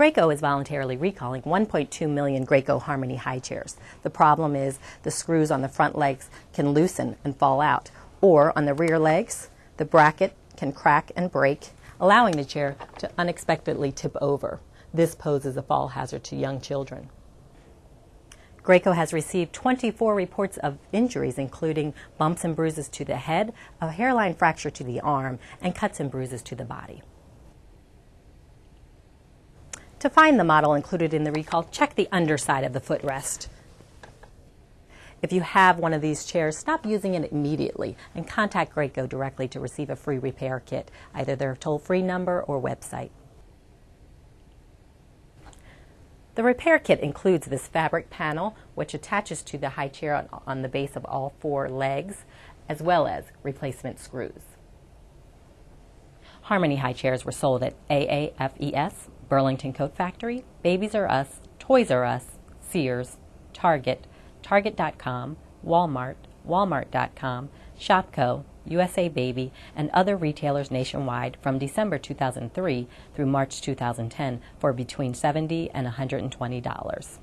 Graco is voluntarily recalling 1.2 million Graco Harmony high chairs. The problem is the screws on the front legs can loosen and fall out, or on the rear legs, the bracket can crack and break, allowing the chair to unexpectedly tip over. This poses a fall hazard to young children. Graco has received 24 reports of injuries, including bumps and bruises to the head, a hairline fracture to the arm, and cuts and bruises to the body. To find the model included in the recall, check the underside of the footrest. If you have one of these chairs, stop using it immediately and contact Graco directly to receive a free repair kit, either their toll free number or website. The repair kit includes this fabric panel, which attaches to the high chair on, on the base of all four legs, as well as replacement screws. Harmony high chairs were sold at AAFES, Burlington Coat Factory, Babies R Us, Toys R Us, Sears, Target, Target.com, Walmart, Walmart.com, Shopko, USA Baby, and other retailers nationwide from December 2003 through March 2010 for between 70 and $120.